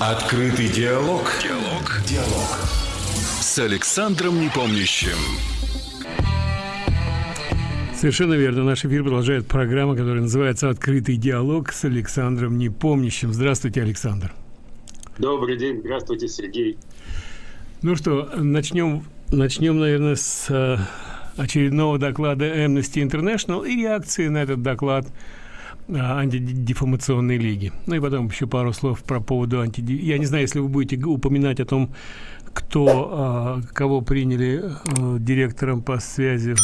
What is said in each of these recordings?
Открытый диалог. Диалог. Диалог. С Александром Непомнящим. Совершенно верно. Наш эфир продолжает программа, которая называется «Открытый диалог» с Александром Непомнящим. Здравствуйте, Александр. Добрый день. Здравствуйте, Сергей. Ну что, начнем, начнем наверное, с э, очередного доклада Amnesty International и реакции на этот доклад антидефамационной лиги. Ну и потом еще пару слов про поводу антиди... Я не знаю, если вы будете упоминать о том, кто, э, кого приняли э, директором по связи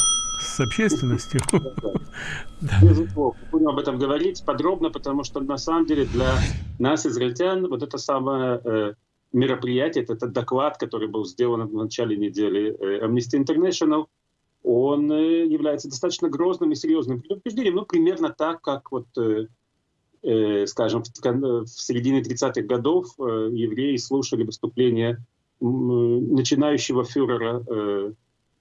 с общественностью. Безусловно, будем об этом говорить подробно, потому что на самом деле для нас, израильтян, вот это самое э, мероприятие, этот доклад, который был сделан в начале недели э, Amnesty International, он э, является достаточно грозным и серьезным предупреждением, ну, примерно так, как вот, э, э, скажем, в, в середине 30-х годов э, евреи слушали выступление начинающего фюрера э,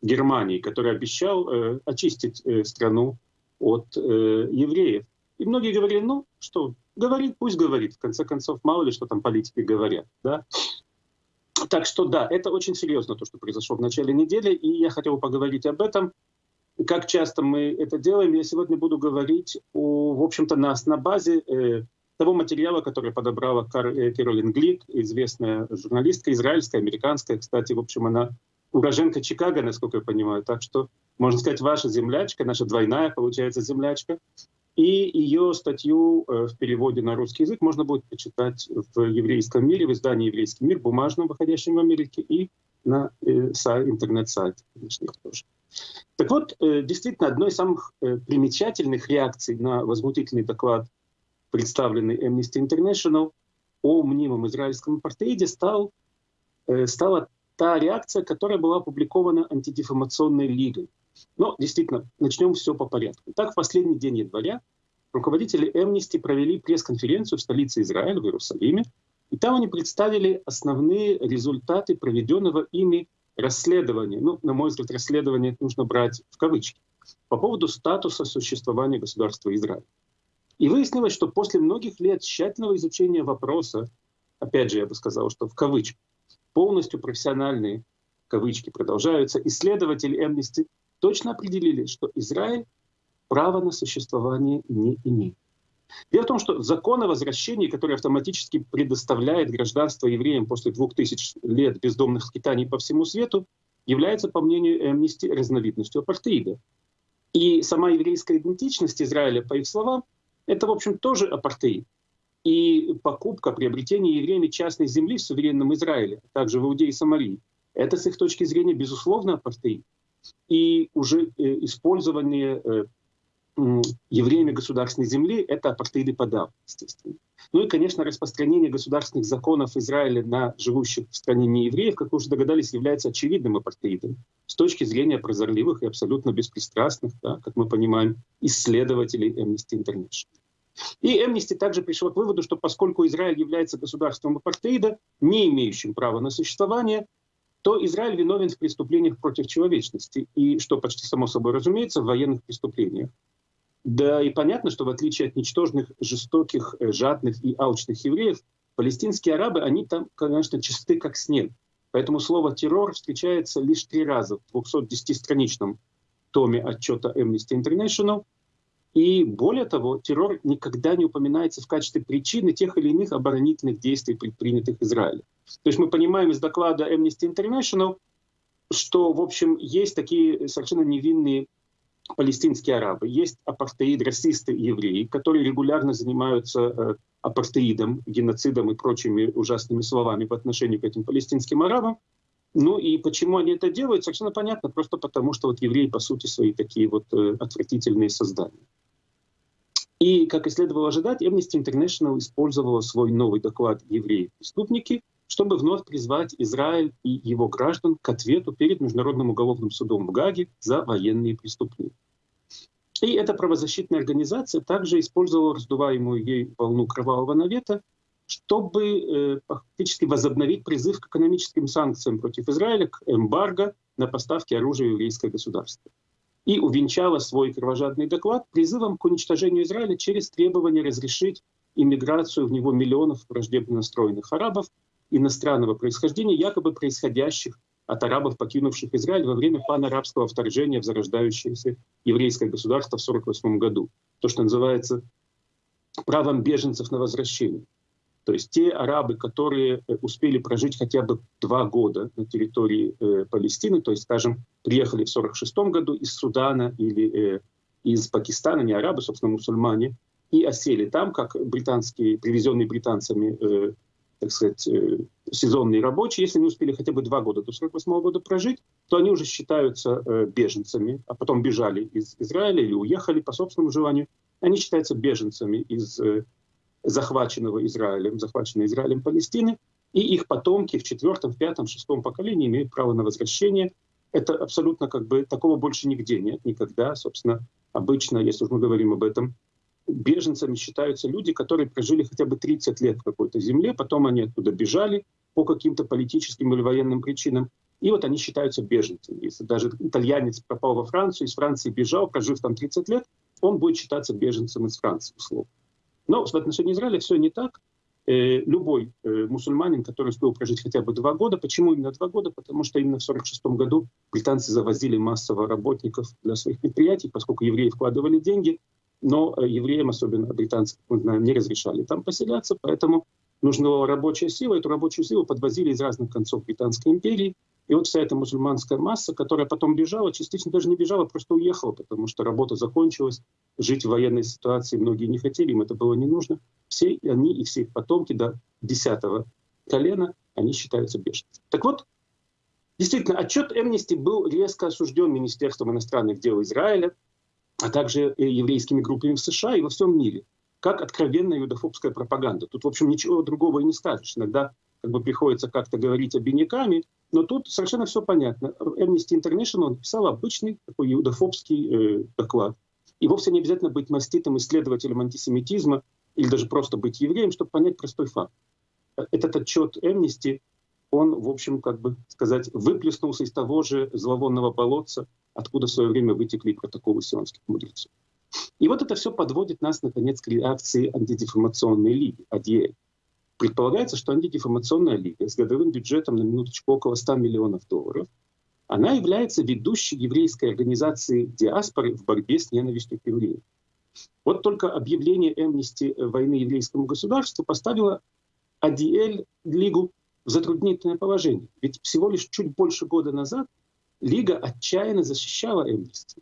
Германии, который обещал э, очистить э, страну от э, евреев. И многие говорили, ну что, говорит, пусть говорит. В конце концов, мало ли что там политики говорят. Да? Так что да, это очень серьезно, то, что произошло в начале недели, и я хотел поговорить об этом. Как часто мы это делаем, я сегодня буду говорить, о, в общем-то, на, на базе э, того материала, который подобрала Кар, э, Кэролин Глик, известная журналистка, израильская, американская. Кстати, в общем, она уроженка Чикаго, насколько я понимаю. Так что, можно сказать, ваша землячка, наша двойная, получается, землячка. И ее статью э, в переводе на русский язык можно будет почитать в еврейском мире, в издании «Еврейский мир», бумажном, выходящем в Америке, и на э, сайт, интернет-сайте, конечно, тоже. Так вот, э, действительно, одной из самых примечательных реакций на возмутительный доклад, представленный Amnesty International о мнимом израильском апартеиде, стал, стала та реакция, которая была опубликована антидефамационной лигой. Но действительно, начнем все по порядку. Так, в последний день января руководители Amnesty провели пресс-конференцию в столице Израиля, в Иерусалиме, и там они представили основные результаты проведенного ими расследования. Ну, на мой взгляд, расследование нужно брать в кавычки. По поводу статуса существования государства Израиль. И выяснилось, что после многих лет тщательного изучения вопроса, опять же, я бы сказал, что в кавычках, полностью профессиональные кавычки продолжаются, исследователи Amnesty точно определили, что Израиль права на существование не имеет. Дело в том, что закон о возвращении, который автоматически предоставляет гражданство евреям после двух тысяч лет бездомных скитаний по всему свету, является, по мнению Amnesty, разновидностью апартеида. И сама еврейская идентичность Израиля, по их словам, это, в общем, тоже апартеид и покупка, приобретение евреями частной земли в суверенном Израиле, а также в Иудее и Самарии, это с их точки зрения, безусловно, апартеид. И уже э, использование э, евреями государственной земли — это апартеиды подав, естественно. Ну и, конечно, распространение государственных законов Израиля на живущих в стране неевреев, как вы уже догадались, является очевидным апартеидом с точки зрения прозорливых и абсолютно беспристрастных, да, как мы понимаем, исследователей Amnesty International. И Amnesty также пришла к выводу, что поскольку Израиль является государством апартеида, не имеющим права на существование, то Израиль виновен в преступлениях против человечности, и, что почти само собой разумеется, в военных преступлениях. Да и понятно, что в отличие от ничтожных, жестоких, э, жадных и алчных евреев, палестинские арабы, они там, конечно, чисты как снег. Поэтому слово «террор» встречается лишь три раза в 210-страничном томе отчета Amnesty International – и более того, террор никогда не упоминается в качестве причины тех или иных оборонительных действий, предпринятых Израилем. То есть мы понимаем из доклада Amnesty International, что, в общем, есть такие совершенно невинные палестинские арабы, есть апартеид, расисты евреи, которые регулярно занимаются э, апартеидом, геноцидом и прочими ужасными словами по отношению к этим палестинским арабам. Ну и почему они это делают, совершенно понятно, просто потому что вот евреи, по сути, свои такие вот э, отвратительные создания. И, как и следовало ожидать, Amnesty International использовала свой новый доклад «Евреи-преступники», чтобы вновь призвать Израиль и его граждан к ответу перед Международным уголовным судом в Гаге за военные преступления. И эта правозащитная организация также использовала раздуваемую ей волну кровавого навета, чтобы э, фактически возобновить призыв к экономическим санкциям против Израиля, к эмбарго на поставки оружия еврейское государство и увенчала свой кровожадный доклад призывом к уничтожению Израиля через требование разрешить иммиграцию в него миллионов враждебно настроенных арабов иностранного происхождения, якобы происходящих от арабов, покинувших Израиль во время панарабского вторжения в зарождающееся еврейское государство в 1948 году. То, что называется правом беженцев на возвращение. То есть те арабы, которые э, успели прожить хотя бы два года на территории э, Палестины, то есть, скажем, приехали в 1946 году из Судана или э, из Пакистана, не арабы, собственно, мусульмане, и осели там, как британские, привезенные британцами, э, так сказать, э, сезонные рабочие, если не успели хотя бы два года до 1948 года прожить, то они уже считаются э, беженцами, а потом бежали из Израиля или уехали по собственному желанию. Они считаются беженцами из э, захваченного Израилем, захваченной Израилем Палестины, и их потомки в четвертом, пятом, шестом поколении имеют право на возвращение. Это абсолютно как бы такого больше нигде нет, никогда. Собственно, обычно, если уж мы говорим об этом, беженцами считаются люди, которые прожили хотя бы 30 лет в какой-то земле, потом они оттуда бежали по каким-то политическим или военным причинам, и вот они считаются беженцами. Если даже итальянец пропал во Францию, из Франции бежал, прожив там 30 лет, он будет считаться беженцем из Франции, условно. Но в отношении Израиля все не так. Э, любой э, мусульманин, который успел прожить хотя бы два года, почему именно два года? Потому что именно в 1946 году британцы завозили массово работников для своих предприятий, поскольку евреи вкладывали деньги, но э, евреям, особенно британцам, знаем, не разрешали там поселяться, поэтому нужна была рабочая сила. Эту рабочую силу подвозили из разных концов Британской империи, и вот вся эта мусульманская масса, которая потом бежала, частично даже не бежала, просто уехала, потому что работа закончилась, жить в военной ситуации многие не хотели, им это было не нужно. Все они и все их потомки до десятого колена, они считаются беженцами. Так вот, действительно, отчет Эмнисти был резко осужден Министерством иностранных дел Израиля, а также еврейскими группами в США и во всем мире, как откровенная юдофобская пропаганда. Тут, в общем, ничего другого и не скажешь. Иногда как бы приходится как-то говорить обиняками, но тут совершенно все понятно. Amnesty International написал обычный такой иудофобский э, доклад. И вовсе не обязательно быть маститым исследователем антисемитизма или даже просто быть евреем, чтобы понять простой факт. Этот отчет Amnesty, он, в общем, как бы сказать, выплеснулся из того же зловонного болотца, откуда в свое время вытекли протоколы сионских мудрецов. И вот это все подводит нас, наконец, к реакции антидефамационной лиги, ADL. Предполагается, что антидефамационная лига с годовым бюджетом на минуточку около 100 миллионов долларов, она является ведущей еврейской организацией диаспоры в борьбе с ненавистью к евреям. Вот только объявление Эмнисти войны еврейскому государству поставило АДЛ Лигу затруднительное положение. Ведь всего лишь чуть больше года назад Лига отчаянно защищала Эмнисти.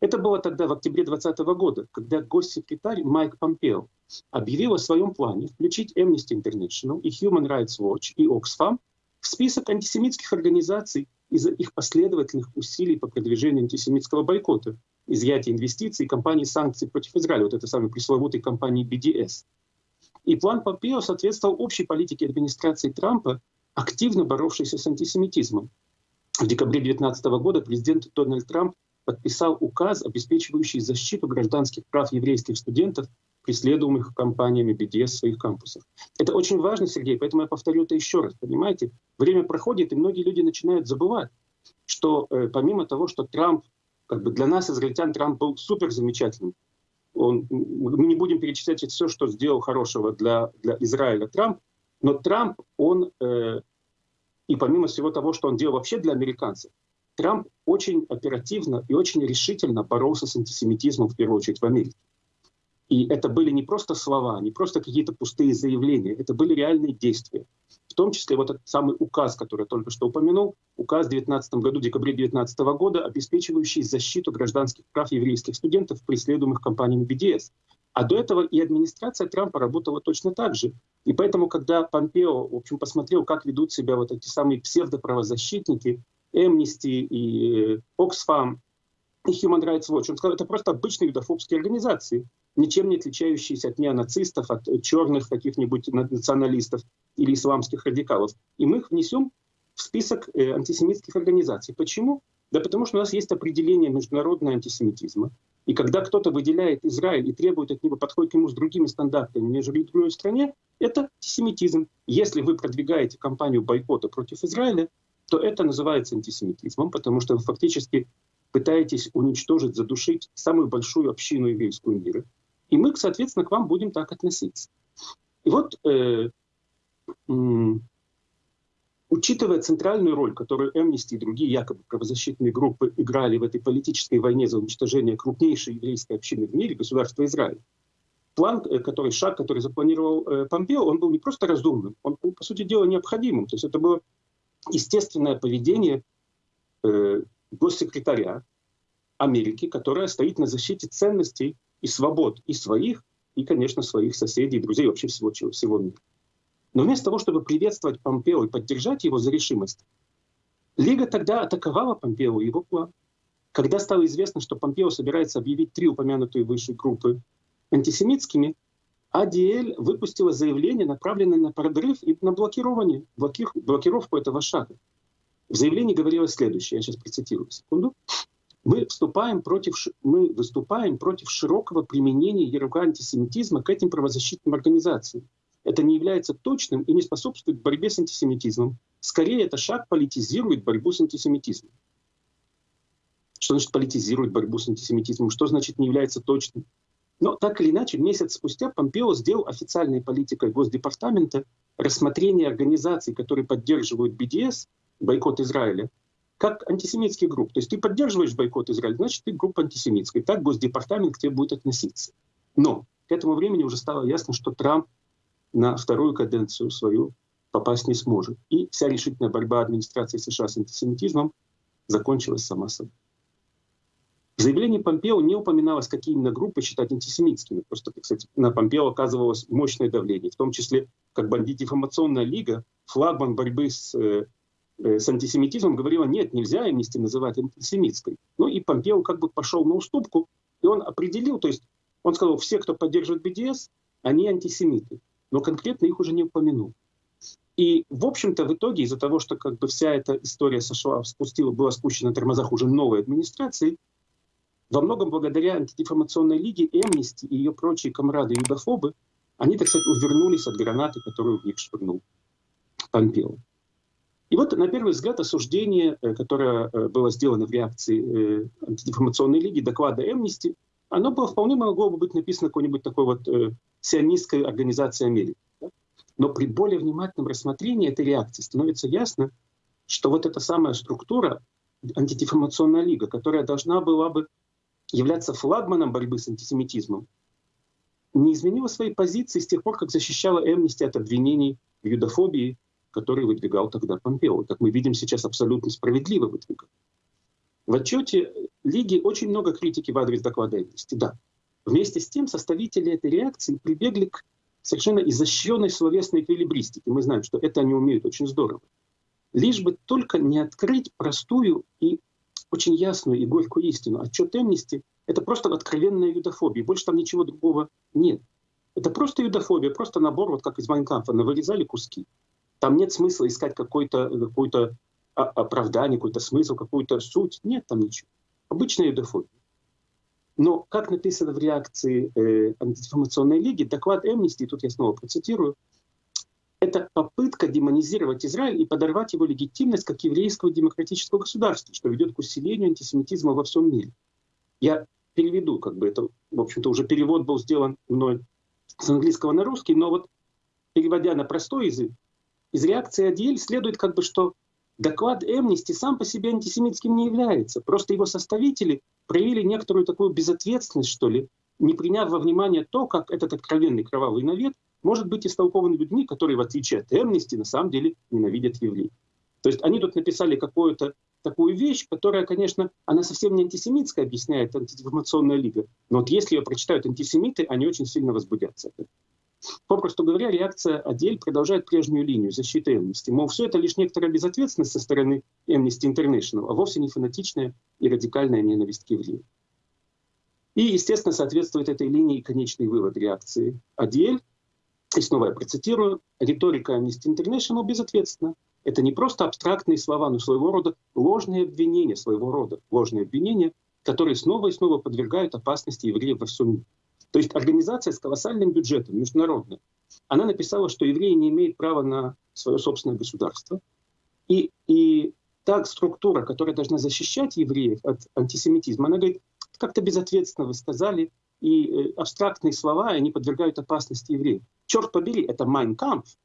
Это было тогда в октябре 2020 года, когда госсекретарь Майк Помпео объявил о своем плане включить Amnesty International и Human Rights Watch и Oxfam в список антисемитских организаций из-за их последовательных усилий по продвижению антисемитского бойкота, изъятия инвестиций и кампании санкций против Израиля, вот этой самой пресловутой кампании BDS. И план Помпео соответствовал общей политике администрации Трампа, активно боровшейся с антисемитизмом. В декабре 2019 года президент Дональд Трамп подписал указ, обеспечивающий защиту гражданских прав еврейских студентов, преследуемых компаниями BDS в своих кампусах. Это очень важно, Сергей, поэтому я повторю это еще раз. Понимаете, время проходит, и многие люди начинают забывать, что э, помимо того, что Трамп, как бы для нас, израильтян, Трамп был супер замечательным. Он, мы не будем перечислять все, что сделал хорошего для, для Израиля Трамп, но Трамп, он, э, и помимо всего того, что он делал вообще для американцев, Трамп очень оперативно и очень решительно боролся с антисемитизмом, в первую очередь, в Америке. И это были не просто слова, не просто какие-то пустые заявления, это были реальные действия. В том числе вот этот самый указ, который я только что упомянул, указ в 19 году, декабре 2019 года, обеспечивающий защиту гражданских прав еврейских студентов, преследуемых компаниями BDS. А до этого и администрация Трампа работала точно так же. И поэтому, когда Помпео, в общем, посмотрел, как ведут себя вот эти самые псевдоправозащитники, Amnesty и Oxfam, и Human Rights Watch. Он сказал, это просто обычные юдофобские организации, ничем не отличающиеся от неонацистов, от черных каких-нибудь националистов или исламских радикалов. И мы их внесем в список э, антисемитских организаций. Почему? Да потому что у нас есть определение международного антисемитизма. И когда кто-то выделяет Израиль и требует от него подходить к нему с другими стандартами, нежели в другой стране, это антисемитизм. Если вы продвигаете кампанию бойкота против Израиля, то это называется антисемитизмом, потому что вы фактически пытаетесь уничтожить, задушить самую большую общину еврейскую мира. И мы, соответственно, к вам будем так относиться. И вот, э, учитывая центральную роль, которую Amnesty и другие якобы правозащитные группы играли в этой политической войне за уничтожение крупнейшей еврейской общины в мире, государства Израиль, план, э, который, шаг, который запланировал э, Помпео, он был не просто разумным, он был, по сути дела, необходимым. То есть это было естественное поведение э, госсекретаря Америки, которая стоит на защите ценностей и свобод и своих, и, конечно, своих соседей, друзей, вообще всего, всего мира. Но вместо того, чтобы приветствовать Помпео и поддержать его за решимость, Лига тогда атаковала Помпео и его план. Когда стало известно, что Помпео собирается объявить три упомянутые выше группы антисемитскими, АДЛ выпустила заявление, направленное на подрыв и на блокирование, блоки, блокировку этого шага. В заявлении говорилось следующее, я сейчас процитирую, секунду. Мы, вступаем против, мы выступаем против широкого применения ярлыка антисемитизма к этим правозащитным организациям. Это не является точным и не способствует борьбе с антисемитизмом. Скорее, это шаг политизирует борьбу с антисемитизмом. Что значит политизирует борьбу с антисемитизмом? Что значит не является точным? Но так или иначе, месяц спустя Помпео сделал официальной политикой Госдепартамента рассмотрение организаций, которые поддерживают БДС, бойкот Израиля, как антисемитский групп. То есть ты поддерживаешь бойкот Израиля, значит ты группа антисемитская. Так Госдепартамент к тебе будет относиться. Но к этому времени уже стало ясно, что Трамп на вторую каденцию свою попасть не сможет. И вся решительная борьба администрации США с антисемитизмом закончилась сама собой. В заявлении Помпео не упоминалось, какие именно группы считать антисемитскими. Просто, кстати, на Помпео оказывалось мощное давление, в том числе как бы антидефамационная лига, флагман борьбы с, э, с антисемитизмом, говорила, нет, нельзя амнисти называть антисемитской. Ну и Помпео как бы пошел на уступку, и он определил, то есть он сказал, все, кто поддерживает БДС, они антисемиты, но конкретно их уже не упомянул. И, в общем-то, в итоге из-за того, что как бы вся эта история сошла, спустила, была спущена на тормозах уже новой администрации, во многом благодаря антидефамационной лиге Эмнисти и ее прочие комрады-юдофобы, они, так сказать, увернулись от гранаты, которую в них швырнул Помпео. И вот, на первый взгляд, осуждение, э, которое э, было сделано в реакции э, антидефамационной лиги, доклада Эмнисти, оно было, вполне могло бы быть написано какой-нибудь такой вот сионистской организации Америки. Но при более внимательном рассмотрении этой реакции становится ясно, что вот эта самая структура, антидефамационная лига, которая должна была бы являться флагманом борьбы с антисемитизмом, не изменила своей позиции с тех пор, как защищала Эмнисти от обвинений в юдофобии, которые выдвигал тогда Помпео. Как мы видим, сейчас абсолютно справедливо выдвигал. В отчете Лиги очень много критики в адрес доклада да. Вместе с тем составители этой реакции прибегли к совершенно изощренной словесной эквилибристике. Мы знаем, что это они умеют очень здорово. Лишь бы только не открыть простую и очень ясную и горькую истину. Отчет Эмнисти — это просто откровенная юдофобия. Больше там ничего другого нет. Это просто юдофобия, просто набор, вот как из Майнкамфа, вырезали куски. Там нет смысла искать какое-то какое оправдание, какой-то смысл, какую-то суть. Нет там ничего. Обычная юдофобия. Но, как написано в реакции э, антидефамационной лиги, доклад Эмнисти, тут я снова процитирую, это попытка демонизировать Израиль и подорвать его легитимность как еврейского демократического государства, что ведет к усилению антисемитизма во всем мире. Я переведу, как бы это, в общем-то, уже перевод был сделан мной с английского на русский, но вот переводя на простой язык, из реакции Адиэль следует как бы, что доклад Эмнисти сам по себе антисемитским не является. Просто его составители проявили некоторую такую безответственность, что ли, не приняв во внимание то, как этот откровенный кровавый навет может быть истолкован людьми, которые, в отличие от Эмнисти, на самом деле ненавидят евреев. То есть они тут написали какую-то такую вещь, которая, конечно, она совсем не антисемитская, объясняет антидефамационная лига. Но вот если ее прочитают антисемиты, они очень сильно возбудятся. Попросту говоря, реакция Адель продолжает прежнюю линию защиты Эмнисти. Мол, все это лишь некоторая безответственность со стороны Amnesty International, а вовсе не фанатичная и радикальная ненависть к евреям. И, естественно, соответствует этой линии конечный вывод реакции Адель, и снова я процитирую, риторика Amnesty International безответственна. Это не просто абстрактные слова, но своего рода ложные обвинения, своего рода ложные обвинения, которые снова и снова подвергают опасности евреев во всем мире. То есть организация с колоссальным бюджетом, международная, она написала, что евреи не имеют права на свое собственное государство. И, и та структура, которая должна защищать евреев от антисемитизма, она говорит, как-то безответственно вы сказали, и э, абстрактные слова, они подвергают опасности евреев. Черт побери, это «Mein Kampf»,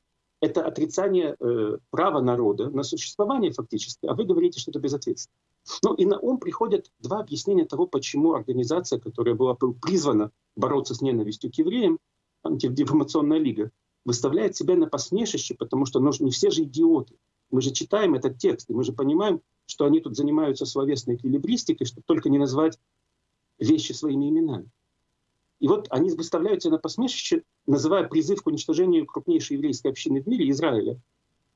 это отрицание э, права народа на существование фактически, а вы говорите, что это безответственно. Ну и на ум приходят два объяснения того, почему организация, которая была призвана бороться с ненавистью к евреям, антидефамационная лига, выставляет себя на посмешище, потому что ну, не все же идиоты. Мы же читаем этот текст, и мы же понимаем, что они тут занимаются словесной эквилибристикой, чтобы только не назвать вещи своими именами. И вот они выставляют себя на посмешище, называя призыв к уничтожению крупнейшей еврейской общины в мире, Израиля,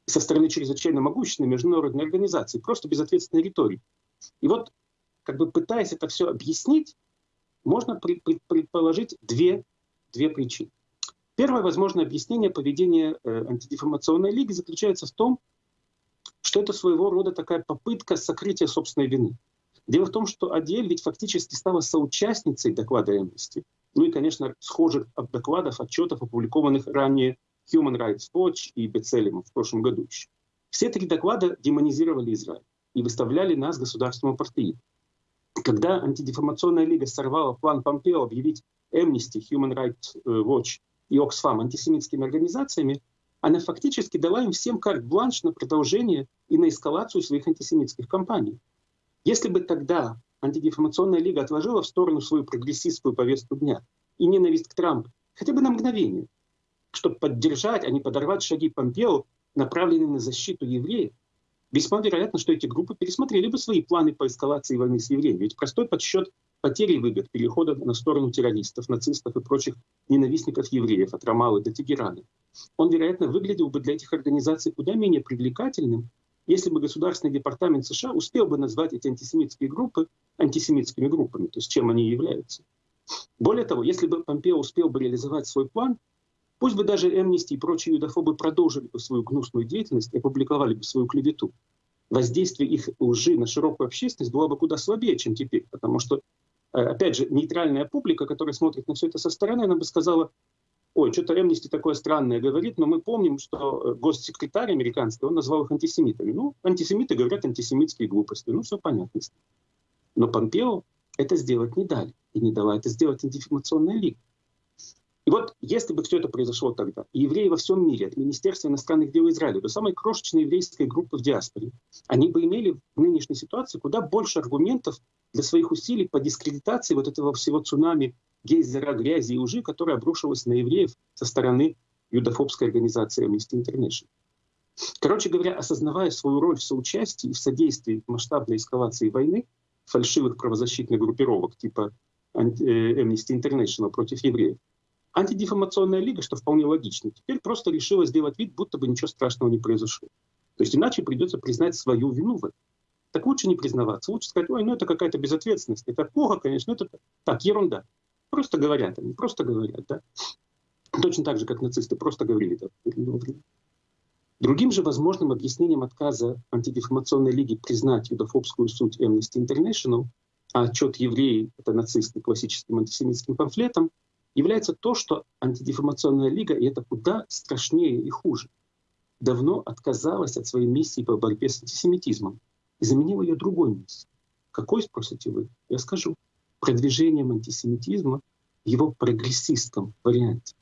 со стороны чрезвычайно могущественной международной организации, просто безответственной риторики. И вот, как бы пытаясь это все объяснить, можно предположить две, две причины. Первое возможное объяснение поведения э, антидефамационной лиги заключается в том, что это своего рода такая попытка сокрытия собственной вины. Дело в том, что Адель ведь фактически стала соучастницей доклада Amnesty. Ну и, конечно, схожих докладов, отчетов, опубликованных ранее Human Rights Watch и Бецелем в прошлом году еще. Все три доклада демонизировали Израиль и выставляли нас государством апартеида. Когда антидефамационная лига сорвала план Помпео объявить Amnesty, Human Rights э, Watch и Oxfam антисемитскими организациями, она фактически дала им всем карт-бланш на продолжение и на эскалацию своих антисемитских кампаний. Если бы тогда антидефамационная лига отложила в сторону свою прогрессистскую повестку дня и ненависть к Трампу, хотя бы на мгновение, чтобы поддержать, а не подорвать шаги Помпео, направленные на защиту евреев, весьма вероятно, что эти группы пересмотрели бы свои планы по эскалации войны с евреями. Ведь простой подсчет потери выгод перехода на сторону террористов, нацистов и прочих ненавистников евреев от Рамалы до Тегерана, он, вероятно, выглядел бы для этих организаций куда менее привлекательным, если бы Государственный департамент США успел бы назвать эти антисемитские группы антисемитскими группами, то есть чем они являются. Более того, если бы Помпео успел бы реализовать свой план, пусть бы даже Эмнисти и прочие юдофобы продолжили бы свою гнусную деятельность и опубликовали бы свою клевету, воздействие их лжи на широкую общественность было бы куда слабее, чем теперь, потому что, э, опять же, нейтральная публика, которая смотрит на все это со стороны, она бы сказала, ой, что-то Эмнисти такое странное говорит, но мы помним, что э, госсекретарь американский, он назвал их антисемитами. Ну, антисемиты говорят антисемитские глупости, ну, все понятно. Но Помпео это сделать не дали, и не дала это сделать антидефамационная лига. Если бы все это произошло тогда, евреи во всем мире, от Министерства иностранных дел Израиля до самой крошечной еврейской группы в диаспоре, они бы имели в нынешней ситуации куда больше аргументов для своих усилий по дискредитации вот этого всего цунами гейзера грязи и лжи, которая обрушилась на евреев со стороны юдофобской организации Amnesty International. Короче говоря, осознавая свою роль в соучастии и в содействии масштабной эскалации войны, фальшивых правозащитных группировок типа э, Amnesty International против евреев, антидефамационная лига, что вполне логично, теперь просто решила сделать вид, будто бы ничего страшного не произошло. То есть иначе придется признать свою вину в этом. Так лучше не признаваться, лучше сказать, ой, ну это какая-то безответственность, это плохо, конечно, это так, ерунда. Просто говорят они, просто говорят, да. Точно так же, как нацисты просто говорили. Да, Другим же возможным объяснением отказа антидефамационной лиги признать юдофобскую суть Amnesty International, а отчет евреи — это нацисты классическим антисемитским памфлетом, является то, что антидефамационная лига, и это куда страшнее и хуже, давно отказалась от своей миссии по борьбе с антисемитизмом и заменила ее другой миссией. Какой, спросите вы? Я скажу продвижением антисемитизма в его прогрессистском варианте.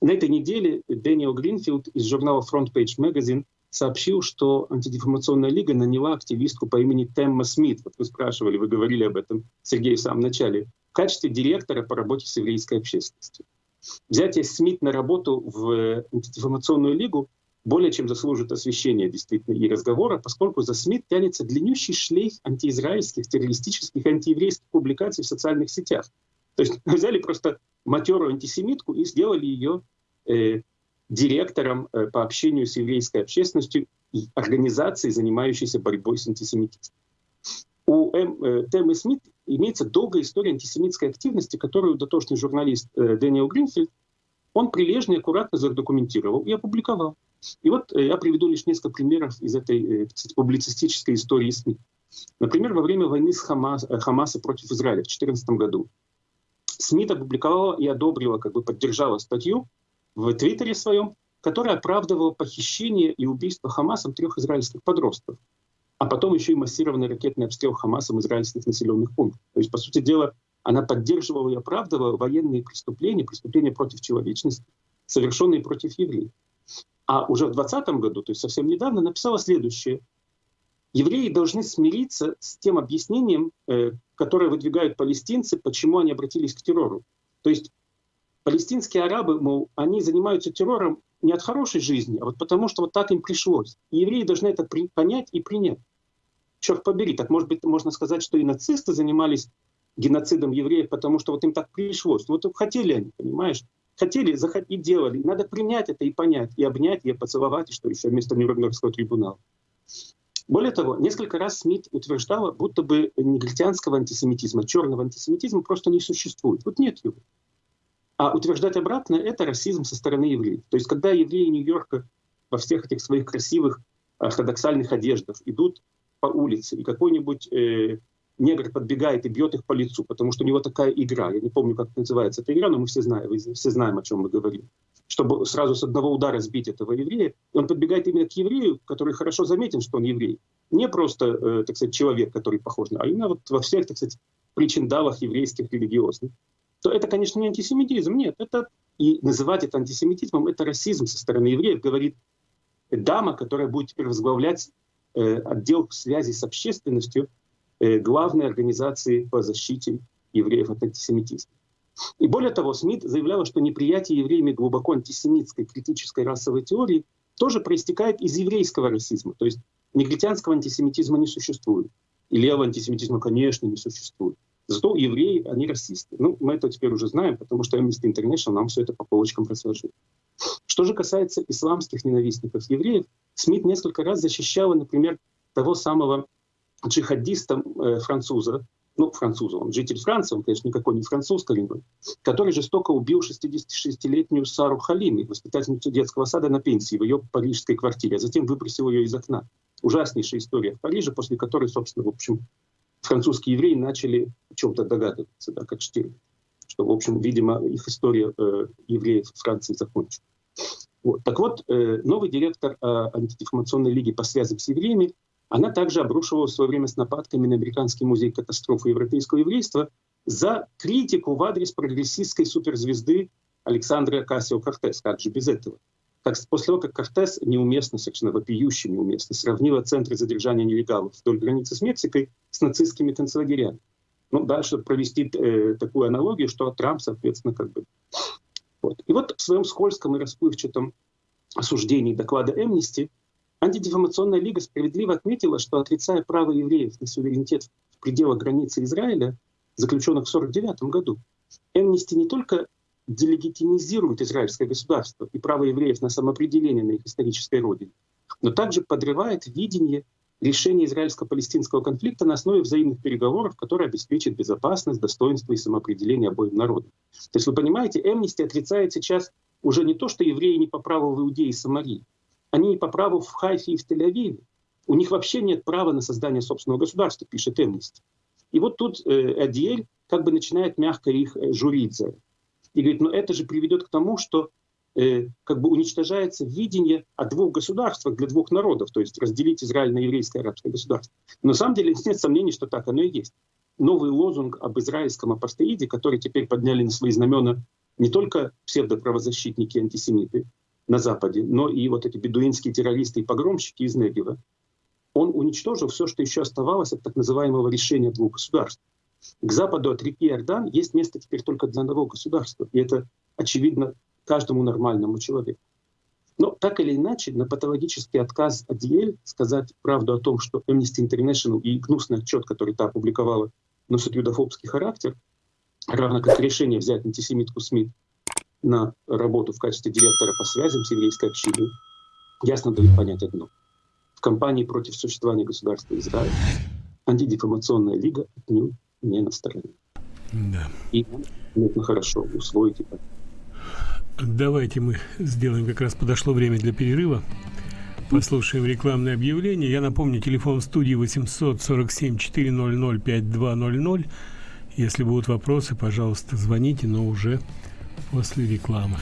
На этой неделе Дэниел Гринфилд из журнала Front Page Magazine сообщил, что антидефамационная лига наняла активистку по имени Темма Смит. Вот вы спрашивали, вы говорили об этом, Сергей, в самом начале, качестве директора по работе с еврейской общественностью. Взятие Смит на работу в антидефамационную лигу более чем заслужит освещения действительно и разговора, поскольку за СМИ тянется длиннющий шлейф антиизраильских, террористических, антиеврейских публикаций в социальных сетях. То есть взяли просто матерую антисемитку и сделали ее э, директором э, по общению с еврейской общественностью и организацией, занимающейся борьбой с антисемитизмом. У М, э, Темы Смит имеется долгая история антисемитской активности, которую дотошный журналист э, Дэниел Гринфилд он прилежно и аккуратно задокументировал и опубликовал. И вот э, я приведу лишь несколько примеров из этой э, публицистической истории СМИ. Например, во время войны с Хамас, э, Хамаса против Израиля в 2014 году СМИ опубликовала и одобрила, как бы поддержала статью в Твиттере своем, которая оправдывала похищение и убийство Хамасом трех израильских подростков, а потом еще и массированный ракетный обстрел Хамасом израильских населенных пунктов. То есть, по сути дела, она поддерживала и оправдывала военные преступления, преступления против человечности, совершенные против евреев. А уже в 2020 году, то есть совсем недавно, написала следующее. Евреи должны смириться с тем объяснением, э, которое выдвигают палестинцы, почему они обратились к террору. То есть палестинские арабы, мол, они занимаются террором не от хорошей жизни, а вот потому что вот так им пришлось. И евреи должны это понять и принять. Черт побери, так может быть можно сказать, что и нацисты занимались геноцидом евреев, потому что вот им так пришлось. Вот хотели они, понимаешь? Хотели и делали. Надо принять это и понять, и обнять, и поцеловать, и что еще вместо Нюрнбергского трибунала. Более того, несколько раз Смит утверждала, будто бы негритянского антисемитизма, черного антисемитизма просто не существует. Вот нет его. А утверждать обратно — это расизм со стороны евреев. То есть когда евреи Нью-Йорка во всех этих своих красивых ортодоксальных одеждах идут по улице, и какой-нибудь э, негр подбегает и бьет их по лицу, потому что у него такая игра. Я не помню, как называется эта игра, но мы все знаем, все знаем, о чем мы говорим. Чтобы сразу с одного удара сбить этого еврея, и он подбегает именно к еврею, который хорошо заметен, что он еврей. Не просто, э, так сказать, человек, который похож на, а именно вот во всех, так сказать, причиндалах еврейских религиозных то это, конечно, не антисемитизм. Нет, это и называть это антисемитизмом, это расизм со стороны евреев, говорит дама, которая будет теперь возглавлять отдел связи с общественностью э, главной организации по защите евреев от антисемитизма. И более того, Смит заявляла, что неприятие евреями глубоко антисемитской критической расовой теории тоже проистекает из еврейского расизма. То есть негритянского антисемитизма не существует. И левого антисемитизма, конечно, не существует. Зато евреи, они расисты. Ну, мы это теперь уже знаем, потому что Amnesty International нам все это по полочкам разложил. Что же касается исламских ненавистников евреев, Смит несколько раз защищала, например, того самого джихадиста э, француза, ну, француза, он житель Франции, он, конечно, никакой не француз коренной, который жестоко убил 66-летнюю Сару Халими, воспитательницу детского сада на пенсии в ее парижской квартире, а затем выбросил ее из окна. Ужаснейшая история в Париже, после которой, собственно, в общем, французские евреи начали чем-то догадываться, да, как Штирн. Что, в общем, видимо, их история э, евреев в Франции закончена. Вот. Так вот, э, новый директор э, антидефамационной лиги по связям с евреями, она также обрушивала в свое время с нападками на Американский музей катастрофы европейского еврейства за критику в адрес прогрессистской суперзвезды Александра Кассио-Кортес. Как же без этого? Как после того, как Кортес неуместно, совершенно вопиюще неуместно, сравнила центры задержания нелегалов вдоль границы с Мексикой с нацистскими концлагерями. Ну, дальше провести э, такую аналогию, что Трамп, соответственно, как бы... Вот. И вот в своем скользком и расплывчатом осуждении доклада Эмнисти Антидефамационная лига справедливо отметила, что отрицая право евреев на суверенитет в пределах границы Израиля, заключенных в 1949 году, Эмнисти не только делегитимизирует израильское государство и право евреев на самоопределение на их исторической родине, но также подрывает видение решения израильско-палестинского конфликта на основе взаимных переговоров, которые обеспечат безопасность, достоинство и самоопределение обоим народам. То есть вы понимаете, Эмнисти отрицает сейчас уже не то, что евреи не по праву в Иудее и Самарии, они не по праву в Хайфе и в Тель-Авиве. У них вообще нет права на создание собственного государства, пишет Эмнисти. И вот тут э, Адиэль как бы начинает мягко их э, журить за это. И говорит, ну это же приведет к тому, что э, как бы уничтожается видение о двух государствах для двух народов, то есть разделить Израиль на еврейское арабское государство. Но на самом деле нет сомнений, что так оно и есть. Новый лозунг об израильском апостеиде, который теперь подняли на свои знамена не только псевдоправозащитники антисемиты на Западе, но и вот эти бедуинские террористы и погромщики из Негева, он уничтожил все, что еще оставалось от так называемого решения двух государств. К западу от реки Иордан есть место теперь только для одного государства. И это очевидно каждому нормальному человеку. Но так или иначе, на патологический отказ Адиэль сказать правду о том, что Amnesty International и гнусный отчет, который та опубликовала, носит юдофобский характер, равно как решение взять антисемитку Смит на работу в качестве директора по связям с еврейской общиной, ясно дают понять одно. В кампании против существования государства Израиль антидефамационная лига отнюдь не на стороне. Да. И нужно хорошо усвоить это. Давайте мы сделаем, как раз подошло время для перерыва. Послушаем рекламное объявление. Я напомню, телефон в студии 847 400 5200. Если будут вопросы, пожалуйста, звоните, но уже после рекламы.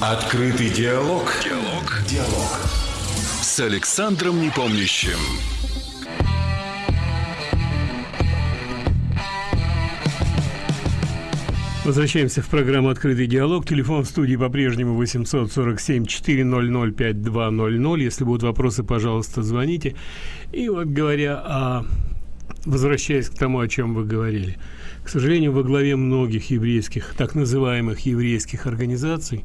Открытый диалог. Диалог. Диалог. С Александром Непомнящим. Возвращаемся в программу «Открытый диалог». Телефон в студии по-прежнему 847-400-5200. Если будут вопросы, пожалуйста, звоните. И вот говоря о... Возвращаясь к тому, о чем вы говорили. К сожалению, во главе многих еврейских, так называемых еврейских организаций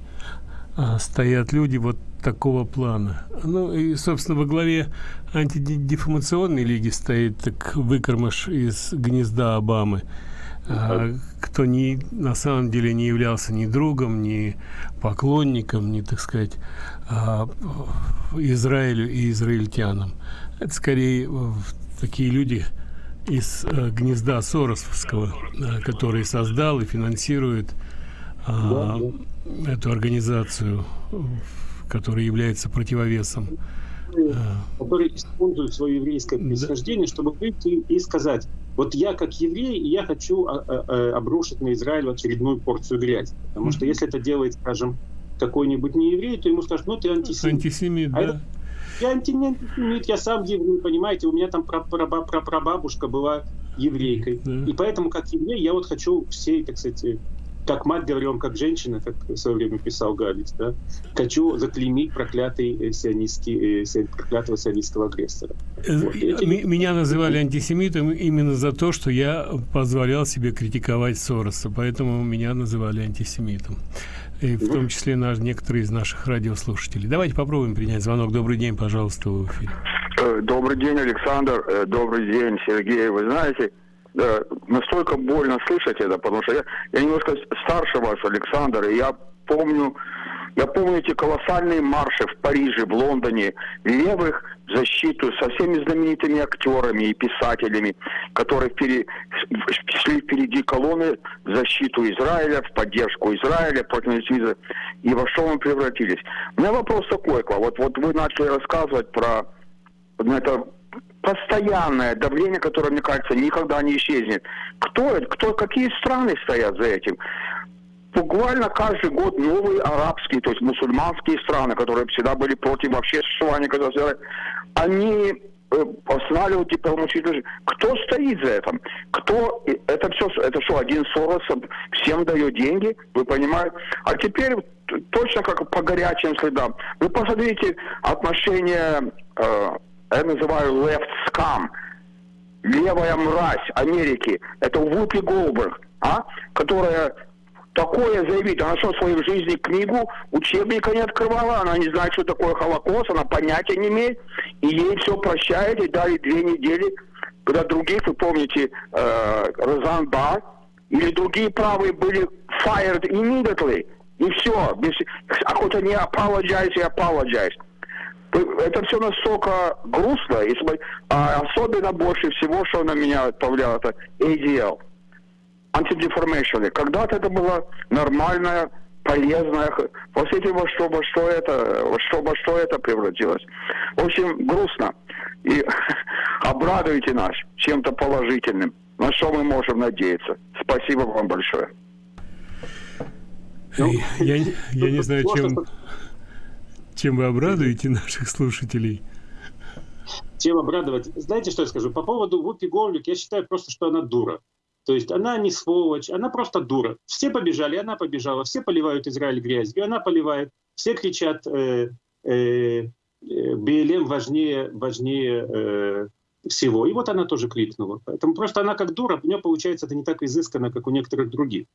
а, стоят люди вот такого плана. Ну и, собственно, во главе антидефамационной лиги стоит так выкормыш из гнезда Обамы – кто не, на самом деле не являлся ни другом, ни поклонником, ни, так сказать, а, Израилю и израильтянам. Это скорее такие люди из а, гнезда Соросовского, который создал и финансирует да, да. эту организацию, которая является противовесом которые используют свое еврейское происхождение, чтобы выйти и сказать, вот я как еврей, я хочу а, а, а, обрушить на Израиль очередную порцию грязи. Потому mm-hmm. что если это делает, скажем, какой-нибудь не еврей, то ему скажут, ну ты антисемит. Антисемит, а да. Это, я антисемит, я сам еврей, понимаете, у меня там прабабушка была еврейкой. Да. И поэтому, как еврей, я вот хочу всей, так сказать, как мать говорю, как женщина, как в свое время писал Галич, да, хочу заклеймить проклятый э, сионистский, э, проклятого сионистского агрессора. Э, вот. Меня называли антисемитом именно за то, что я позволял себе критиковать Сороса, поэтому меня называли антисемитом. И в том числе наш, некоторые из наших радиослушателей. Давайте попробуем принять звонок. Добрый день, пожалуйста, в эфире. Добрый день, Александр. Добрый день, Сергей. Вы знаете, да, настолько больно слышать это, потому что я, я немножко старше вас, Александр, и я помню, я помню эти колоссальные марши в Париже, в Лондоне, левых в защиту со всеми знаменитыми актерами и писателями, которые впереди, шли впереди колонны в защиту Израиля, в поддержку Израиля против антисемизма. И во что мы превратились? У меня вопрос такой, вот, вот вы начали рассказывать про это постоянное давление, которое, мне кажется, никогда не исчезнет. Кто это? Кто, какие страны стоят за этим? Буквально каждый год новые арабские, то есть мусульманские страны, которые всегда были против вообще существования государства, они э, останавливают дипломатическую Кто стоит за этим? Кто? Это все, это что, один Сорос всем дает деньги, вы понимаете? А теперь точно как по горячим следам. Вы посмотрите отношения э, я называю left scam, левая мразь Америки, это Вупи Голберг, а, которая такое заявить. Она что, в своей жизни книгу, учебника не открывала, она не знает, что такое Холокост, она понятия не имеет, и ей все прощает, и дали две недели, когда других, вы помните, э, Розан Бар, или другие правые были fired immediately, и все, без, а хоть они apologize и apologize это все настолько грустно, если, а особенно больше всего, что на меня повлияло, это ADL, антидеформation. Когда-то это было нормальное, полезное. Посмотрите, во что, во что это, во что, во что это превратилось. В общем, грустно. И обрадуйте нас чем-то положительным. На что мы можем надеяться. Спасибо вам большое. Ну, я, я не знаю, чем... Чем вы обрадуете наших слушателей? Чем обрадовать? Знаете, что я скажу? По поводу Вупи Голлик, я считаю просто, что она дура. То есть она не сволочь, она просто дура. Все побежали, она побежала. Все поливают Израиль грязью, она поливает. Все кричат, э, э, э БЛМ важнее, важнее э, всего. И вот она тоже крикнула. Поэтому просто она как дура, у нее получается это не так изысканно, как у некоторых других.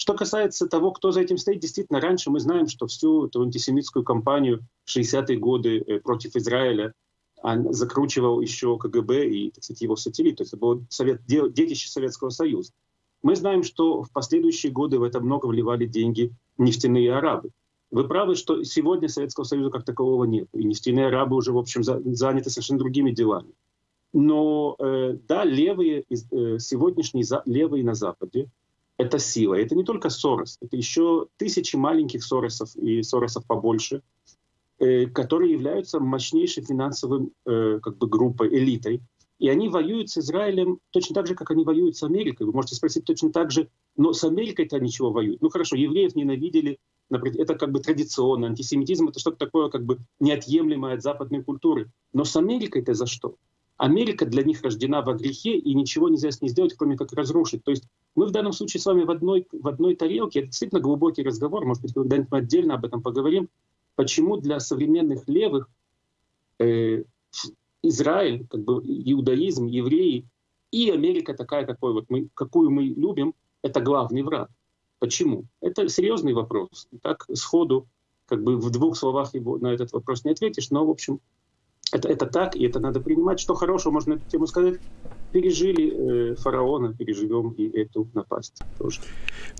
Что касается того, кто за этим стоит, действительно, раньше мы знаем, что всю эту антисемитскую кампанию в 60-е годы э, против Израиля закручивал еще КГБ и, так сказать, его сателлит. То есть это было совет, детище Советского Союза. Мы знаем, что в последующие годы в это много вливали деньги нефтяные арабы. Вы правы, что сегодня Советского Союза как такового нет. И нефтяные арабы уже, в общем, заняты совершенно другими делами. Но э, да, левые, э, сегодняшние левые на Западе, это сила. Это не только Сорос, это еще тысячи маленьких Соросов и Соросов побольше, э, которые являются мощнейшей финансовой э, как бы, группой, элитой. И они воюют с Израилем точно так же, как они воюют с Америкой. Вы можете спросить точно так же, но с Америкой-то они чего воюют? Ну хорошо, евреев ненавидели, например, это как бы традиционно, антисемитизм это что-то такое как бы неотъемлемое от западной культуры. Но с Америкой-то за что? Америка для них рождена во грехе, и ничего нельзя с ней сделать, кроме как разрушить. То есть мы в данном случае с вами в одной, в одной тарелке. Это действительно глубокий разговор, может быть, когда-нибудь мы отдельно об этом поговорим. Почему для современных левых э, Израиль, как бы иудаизм, евреи и Америка такая, какой вот мы, какую мы любим, это главный враг. Почему? Это серьезный вопрос. Так сходу, как бы в двух словах его на этот вопрос не ответишь, но, в общем, это, это так, и это надо принимать. Что хорошего можно эту тему сказать? Пережили э, фараона, переживем и эту напасть тоже.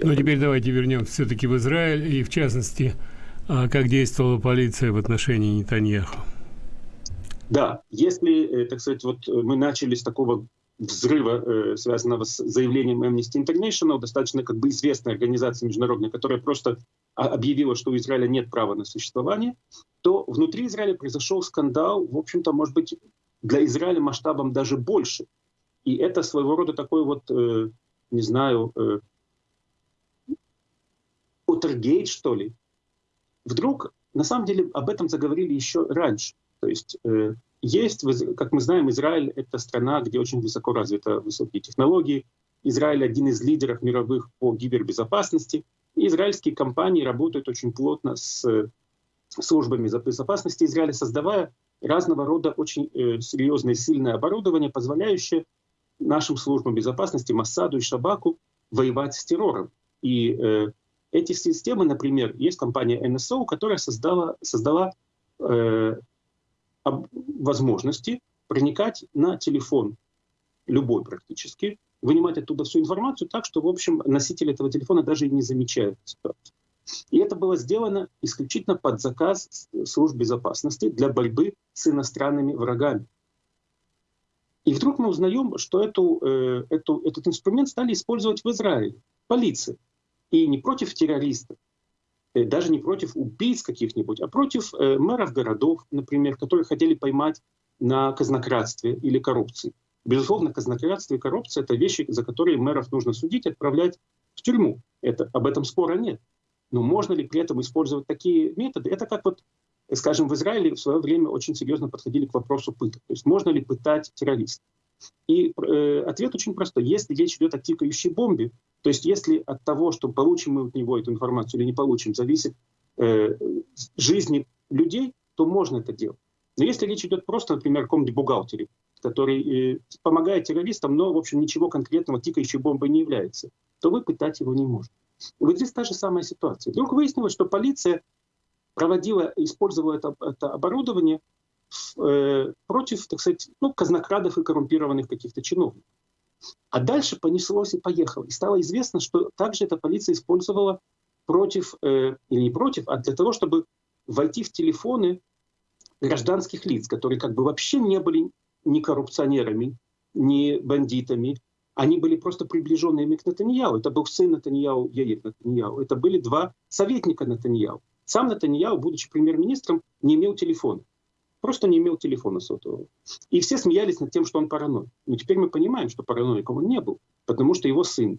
Ну, теперь давайте вернемся все-таки в Израиль, и в частности, а как действовала полиция в отношении Нетаньяху. Да, если, э, так сказать, вот мы начали с такого взрыва, э, связанного с заявлением Amnesty International, достаточно как бы известная организация международная, которая просто объявила, что у Израиля нет права на существование, то внутри Израиля произошел скандал, в общем-то, может быть, для Израиля масштабом даже больше. И это своего рода такой вот, э, не знаю, э, Утергейт, что ли. Вдруг, на самом деле, об этом заговорили еще раньше. То есть э, есть, как мы знаем, Израиль — это страна, где очень высоко развиты высокие технологии. Израиль — один из лидеров мировых по кибербезопасности. И израильские компании работают очень плотно с службами безопасности Израиля, создавая разного рода очень э, серьезное и сильное оборудование, позволяющее нашим службам безопасности, Массаду и Шабаку, воевать с террором. И э, эти системы, например, есть компания NSO, которая создала, создала э, возможности проникать на телефон, любой практически, вынимать оттуда всю информацию так, что, в общем, носитель этого телефона даже и не замечает ситуацию. И это было сделано исключительно под заказ служб безопасности для борьбы с иностранными врагами. И вдруг мы узнаем, что эту, э, эту, этот инструмент стали использовать в Израиле, полиция. И не против террористов, э, даже не против убийц каких-нибудь, а против э, мэров городов, например, которые хотели поймать на казнократстве или коррупции. Безусловно, казнократство и коррупция — это вещи, за которые мэров нужно судить, отправлять в тюрьму. Это, об этом спора нет. Но можно ли при этом использовать такие методы? Это как вот, скажем, в Израиле в свое время очень серьезно подходили к вопросу пыток. То есть можно ли пытать террористов? И э, ответ очень простой. Если речь идет о тикающей бомбе, то есть если от того, что получим мы от него эту информацию или не получим, зависит э, жизни людей, то можно это делать. Но если речь идет просто, например, о каком-нибудь бухгалтере, который э, помогает террористам, но, в общем, ничего конкретного тикающей бомбой не является, то вы пытать его не можете. И вот здесь та же самая ситуация. Вдруг выяснилось, что полиция проводила, использовала это, это оборудование э, против, так сказать, ну, казнокрадов и коррумпированных каких-то чиновников. А дальше понеслось и поехало. И стало известно, что также эта полиция использовала против, э, или не против, а для того, чтобы войти в телефоны гражданских лиц, которые как бы вообще не были ни коррупционерами, ни бандитами, они были просто приближенными к Натаньяу. Это был сын Натаньяу, Яир Натаньяу. Это были два советника Натаньяу. Сам Натаньяу, будучи премьер-министром, не имел телефона. Просто не имел телефона сотового. И все смеялись над тем, что он параноик. Но теперь мы понимаем, что параноиком он не был, потому что его сын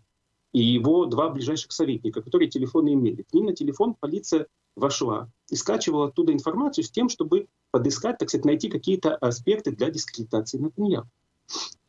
и его два ближайших советника, которые телефоны имели. К ним на телефон полиция вошла и скачивала оттуда информацию с тем, чтобы подыскать, так сказать, найти какие-то аспекты для дискредитации Натаньяу.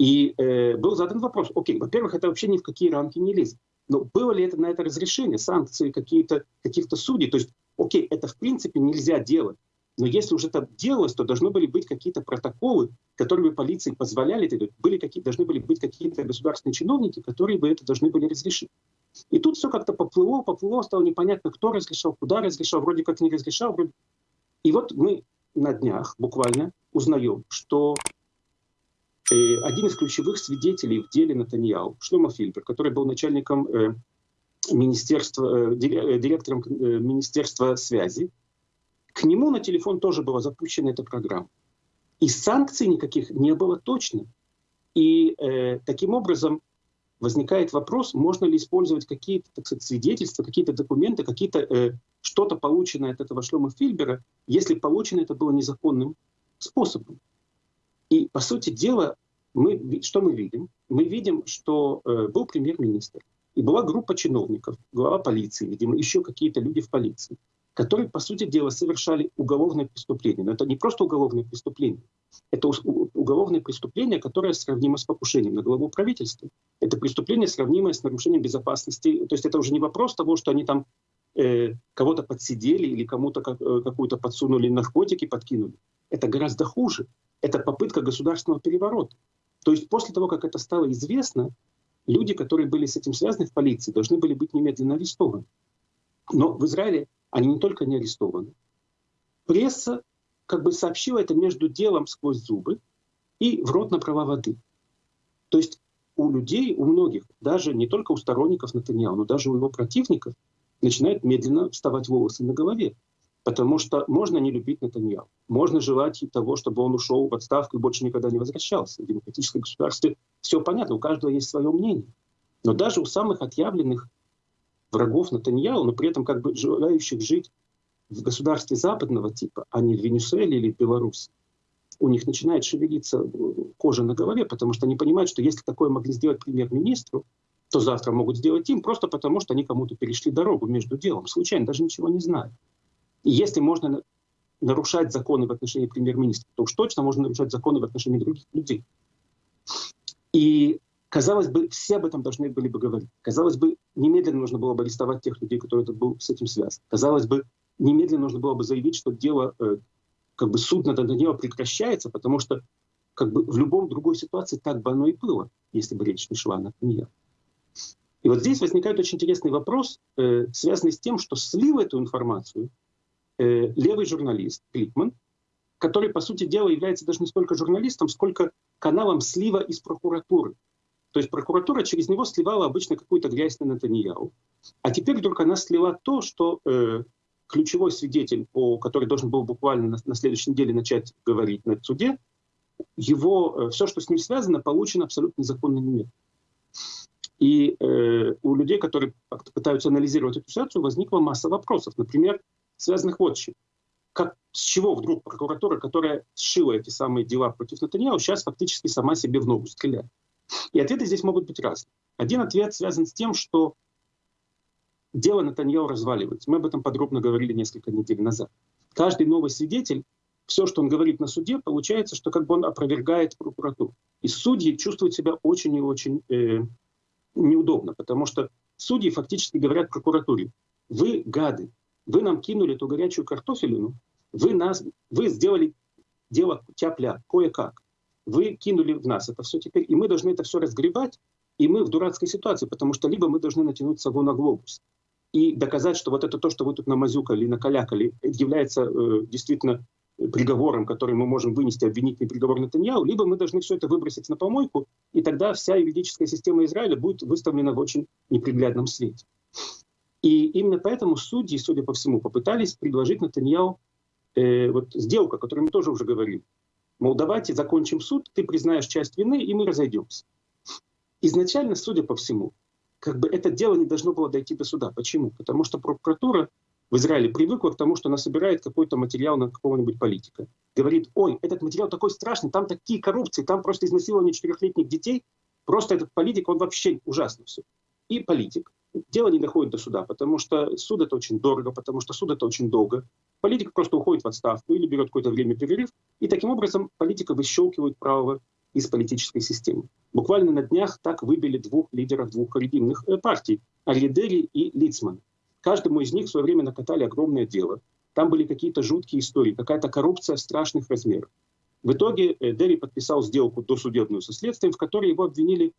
И э, был задан вопрос, окей, во-первых, это вообще ни в какие рамки не лезет. Но было ли это на это разрешение, санкции каких-то судей? То есть, окей, это в принципе нельзя делать. Но если уже это делалось, то должны были быть какие-то протоколы, которые полиции позволяли это делать. Были какие, должны были быть какие-то государственные чиновники, которые бы это должны были разрешить. И тут все как-то поплыло, поплыло, стало непонятно, кто разрешал, куда разрешал, вроде как не разрешал. Вроде... И вот мы на днях буквально узнаем, что Э, один из ключевых свидетелей в деле Натаньяу, Шлома Фильбер, который был начальником э, министерства, э, директором Министерства связи, к нему на телефон тоже была запущена эта программа. И санкций никаких не было точно. И э, таким образом возникает вопрос, можно ли использовать какие-то свидетельства, какие-то документы, какие-то э, что-то полученное от этого Шлома Фильбера, если получено это было незаконным способом. И, по сути дела, мы, что мы видим? Мы видим, что э, был премьер-министр, и была группа чиновников, глава полиции, видимо, еще какие-то люди в полиции. которые, по сути дела, совершали уголовное преступление. Но это не просто уголовное преступление. Это уголовное преступление, которое сравнимо с покушением на главу правительства. Это преступление, сравнимое с нарушением безопасности. То есть это уже не вопрос того, что они там э, кого-то подсидели или кому-то как, э, какую-то подсунули наркотики, подкинули. Это гораздо хуже. Это попытка государственного переворота. То есть после того, как это стало известно, люди, которые были с этим связаны в полиции, должны были быть немедленно арестованы. Но в Израиле они не только не арестованы. Пресса как бы сообщила это между делом сквозь зубы и в рот на права воды. То есть у людей, у многих, даже не только у сторонников Натаньяу, но даже у его противников, начинают медленно вставать волосы на голове. Потому что можно не любить Натаньяу, можно желать того, чтобы он ушел в отставку и больше никогда не возвращался. В демократическом государстве все понятно, у каждого есть свое мнение. Но даже у самых отъявленных врагов Натаньяу, но при этом как бы желающих жить в государстве западного типа, а не в Венесуэле или в Беларуси, у них начинает шевелиться э, кожа на голове, потому что они понимают, что если такое могли сделать премьер-министру, то завтра могут сделать им просто потому, что они кому-то перешли дорогу между делом, случайно, даже ничего не зная. Если можно нарушать законы в отношении премьер-министра, то уж точно можно нарушать законы в отношении других людей. И Казалось бы, все об этом должны были бы говорить. Казалось бы, немедленно нужно было бы арестовать тех людей, которые это был с этим связан. Казалось бы, немедленно нужно было бы заявить, что дело, э, как бы суд над дело прекращается, потому что как бы в любом другой ситуации так бы оно и было, если бы речь не шла на нее. И вот здесь возникает очень интересный вопрос, э, связанный с тем, что слил эту информацию э, левый журналист Кликман, который, по сути дела, является даже не столько журналистом, сколько каналом слива из прокуратуры. То есть прокуратура через него сливала обычно какую-то грязь на Натаньяу. А теперь вдруг она слила то, что э, ключевой свидетель, по, который должен был буквально на, на следующей неделе начать говорить на суде, его, э, все, что с ним связано, получено абсолютно незаконными методами. И э, у людей, которые пытаются анализировать эту ситуацию, возникла масса вопросов. Например, связанных вот с чем. Как, с чего вдруг прокуратура, которая сшила эти самые дела против Натаньяу, сейчас фактически сама себе в ногу стреляет? И ответы здесь могут быть разные. Один ответ связан с тем, что дело Натаньяу разваливается. Мы об этом подробно говорили несколько недель назад. Каждый новый свидетель, все, что он говорит на суде, получается, что как бы он опровергает прокуратуру. И судьи чувствуют себя очень и очень э, неудобно, потому что судьи фактически говорят прокуратуре, вы гады, вы нам кинули эту горячую картофелину, вы, нас, вы сделали дело тяпля, кое-как вы кинули в нас это все теперь, и мы должны это все разгребать, и мы в дурацкой ситуации, потому что либо мы должны натянуть сову на глобус и доказать, что вот это то, что вы тут намазюкали, накалякали, является э, действительно приговором, который мы можем вынести обвинительный приговор Натаньяу, либо мы должны все это выбросить на помойку, и тогда вся юридическая система Израиля будет выставлена в очень неприглядном свете. И именно поэтому судьи, судя по всему, попытались предложить Натаньяу э, вот сделку, о которой мы тоже уже говорили, Мол, давайте закончим суд, ты признаешь часть вины, и мы разойдемся. Изначально, судя по всему, как бы это дело не должно было дойти до суда. Почему? Потому что прокуратура в Израиле привыкла к тому, что она собирает какой-то материал на какого-нибудь политика. Говорит, ой, этот материал такой страшный, там такие коррупции, там просто изнасилование четырехлетних детей, просто этот политик, он вообще ужасно все. И политик. Дело не доходит до суда, потому что суд это очень дорого, потому что суд это очень долго. Политик просто уходит в отставку или берет какое-то время перерыв, и таким образом политика выщелкивает право из политической системы. Буквально на днях так выбили двух лидеров двух региональных э, партий – Арьедери и Лицман. Каждому из них в свое время накатали огромное дело. Там были какие-то жуткие истории, какая-то коррупция страшных размеров. В итоге э, Дерри подписал сделку досудебную со следствием, в которой его обвинили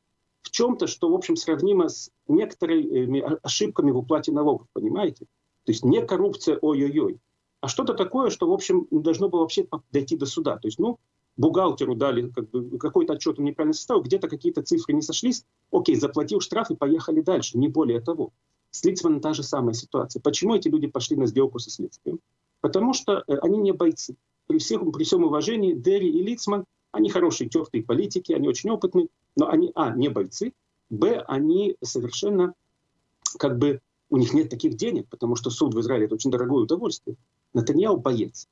в чем-то, что, в общем, сравнимо с некоторыми ошибками в уплате налогов, понимаете? То есть не коррупция, ой-ой-ой, а что-то такое, что, в общем, должно было вообще дойти до суда. То есть, ну, бухгалтеру дали как бы, какой-то отчет он неправильно составил, где-то какие-то цифры не сошлись, окей, заплатил штраф и поехали дальше, не более того. С Лицманом та же самая ситуация. Почему эти люди пошли на сделку со следствием? Потому что э, они не бойцы. При, всех, при всем уважении Дерри и Лицман, они хорошие, тертые политики, они очень опытные, но они, а, не бойцы, б, они совершенно как бы у них нет таких денег, потому что суд в Израиле это очень дорогое удовольствие. Натаньяу боец.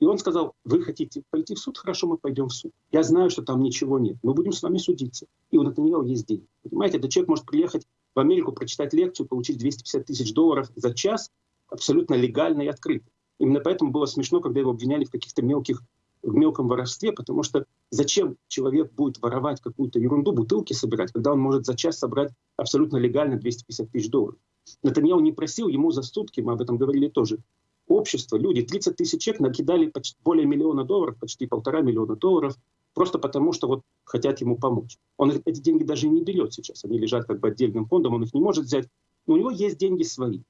И он сказал, вы хотите пойти в суд? Хорошо, мы пойдем в суд. Я знаю, что там ничего нет. Мы будем с вами судиться. И у Натаньяу есть деньги. Понимаете, этот человек может приехать в Америку, прочитать лекцию, получить 250 тысяч долларов за час абсолютно легально и открыто. Именно поэтому было смешно, когда его обвиняли в каких-то мелких в мелком воровстве, потому что зачем человек будет воровать какую-то ерунду, бутылки собирать, когда он может за час собрать абсолютно легально 250 тысяч долларов. Натаньяу не просил ему за сутки, мы об этом говорили тоже, общество, люди, 30 тысяч человек накидали почти более миллиона долларов, почти полтора миллиона долларов, просто потому что вот хотят ему помочь. Он эти деньги даже не берет сейчас, они лежат как бы отдельным фондом, он их не может взять, но у него есть деньги свои,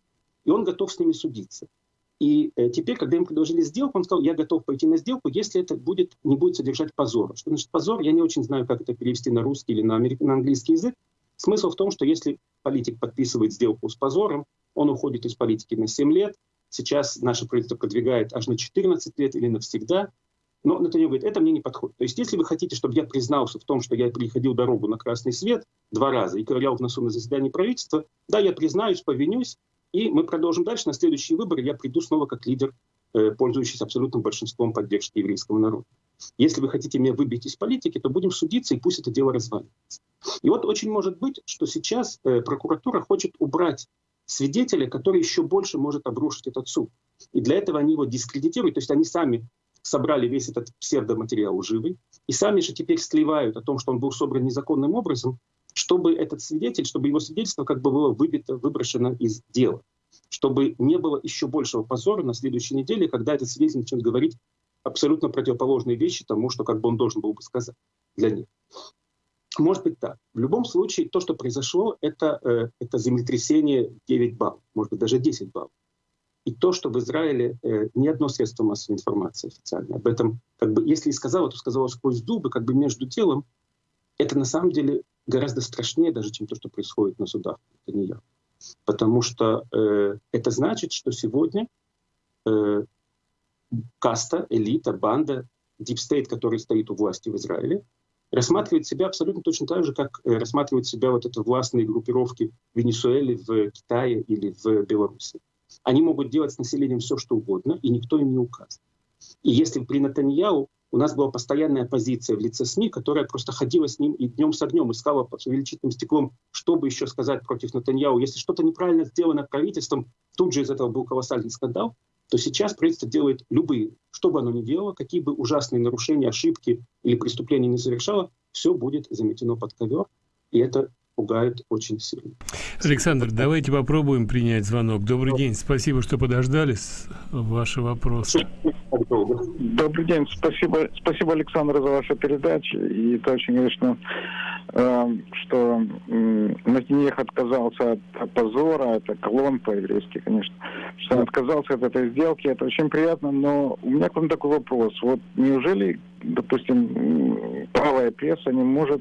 и он готов с ними судиться. И э, теперь, когда им предложили сделку, он сказал, я готов пойти на сделку, если это будет, не будет содержать позора. Что значит позор? Я не очень знаю, как это перевести на русский или на, на английский язык. Смысл в том, что если политик подписывает сделку с позором, он уходит из политики на 7 лет. Сейчас наше правительство продвигает аж на 14 лет или навсегда. Но Натаньяhu говорит, это мне не подходит. То есть если вы хотите, чтобы я признался в том, что я переходил дорогу на красный свет два раза и ковырял в носу на заседании правительства, да, я признаюсь, повинюсь, и мы продолжим дальше. На следующие выборы я приду снова как лидер, э, пользующийся абсолютным большинством поддержки еврейского народа. Если вы хотите меня выбить из политики, то будем судиться, и пусть это дело разваливается. И вот очень может быть, что сейчас э, прокуратура хочет убрать свидетеля, который еще больше может обрушить этот суд. И для этого они его дискредитируют. То есть они сами собрали весь этот псевдоматериал лживый, и сами же теперь сливают о том, что он был собран незаконным образом, чтобы этот свидетель, чтобы его свидетельство как бы было выбито, выброшено из дела, чтобы не было еще большего позора на следующей неделе, когда этот свидетель начнет говорить абсолютно противоположные вещи тому, что как бы он должен был бы сказать для них. Может быть так. В любом случае, то, что произошло, это, э, это землетрясение 9 баллов, может быть, даже 10 баллов. И то, что в Израиле э, ни одно средство массовой информации официально об этом, как бы, если и сказала, то сказала сквозь зубы, как бы между делом, это на самом деле гораздо страшнее даже, чем то, что происходит на судах Нетаньяху. Потому что э, это значит, что сегодня э, каста, элита, банда, deep state, который стоит у власти в Израиле, рассматривает себя абсолютно точно так же, как э, рассматривают себя вот это властные группировки в Венесуэле, в Китае или в Беларуси. Они могут делать с населением все, что угодно, и никто им не указывает. И если при Натаньяу у нас была постоянная оппозиция в лице СМИ, которая просто ходила с ним и днем с огнем искала под увеличительным стеклом, чтобы еще сказать против Натаньяу. Если что-то неправильно сделано правительством, тут же из этого был колоссальный скандал, то сейчас правительство делает любые, что бы оно ни делало, какие бы ужасные нарушения, ошибки или преступления не совершало, все будет заметено под ковер. И это пугает очень сильно. Александр, давайте попробуем принять звонок. Добрый день, спасибо, что подождали. Ваши вопросы. Добрый день, спасибо, спасибо, Александр, за вашу передачу. И это очень, конечно, э, что Натинех отказался от позора, это колон по-еврейски, конечно, что он отказался от этой сделки, это очень приятно, но у меня к вам такой вопрос. Вот неужели, допустим, правая пресса не может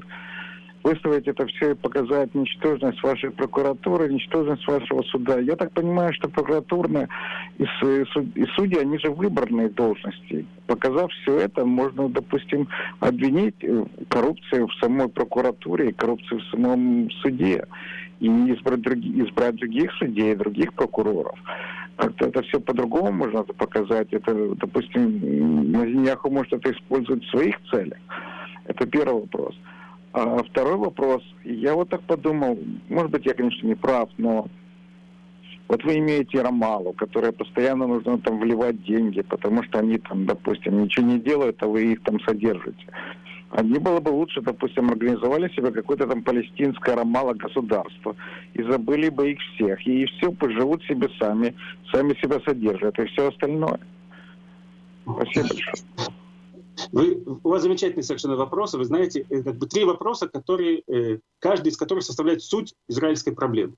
выставить это все и показать ничтожность вашей прокуратуры, ничтожность вашего суда. Я так понимаю, что прокуратурные и, и судьи, они же выборные должности. Показав все это, можно, допустим, обвинить э, коррупцию в самой прокуратуре и коррупцию в самом суде. И избрать, других, избрать других судей, других прокуроров. Как-то это все по-другому можно показать. Это, допустим, Мазиньяху может это использовать в своих целях. Это первый вопрос. А второй вопрос. Я вот так подумал, может быть, я, конечно, не прав, но вот вы имеете Ромалу, которая постоянно нужно там вливать деньги, потому что они там, допустим, ничего не делают, а вы их там содержите. А не было бы лучше, допустим, организовали себе какое-то там палестинское Ромало государство и забыли бы их всех. И все поживут себе сами, сами себя содержат и все остальное. Спасибо большое. Вы, у вас замечательные совершенно вопросы. Вы знаете, э, как бы три вопроса, которые, э, каждый из которых составляет суть израильской проблемы.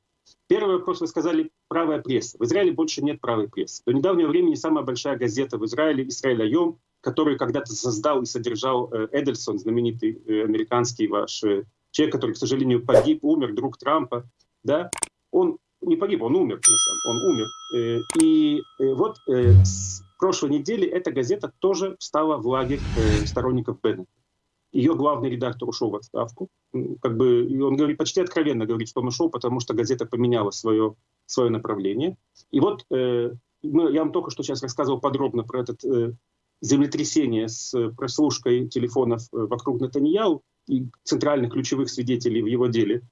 Первый вопрос вы сказали правая пресса. В Израиле больше нет правой прессы. До недавнего времени самая большая газета в Израиле «Израиль Айом», которую когда-то создал и содержал э, Эдельсон, знаменитый американский ваш человек, который, к сожалению, погиб, умер, друг Трампа, да, он не погиб, он умер, на самом, он умер. И вот прошлой неделе эта газета тоже встала в лагерь э, сторонников Беннета. Ее главный редактор ушел в отставку. Как бы, и он говорит, почти откровенно говорит, что он ушел, потому что газета поменяла свое, свое направление. И вот э, мы, я вам только что сейчас рассказывал подробно про это э, землетрясение с прослушкой телефонов э, вокруг Натаньяу и центральных ключевых свидетелей в его деле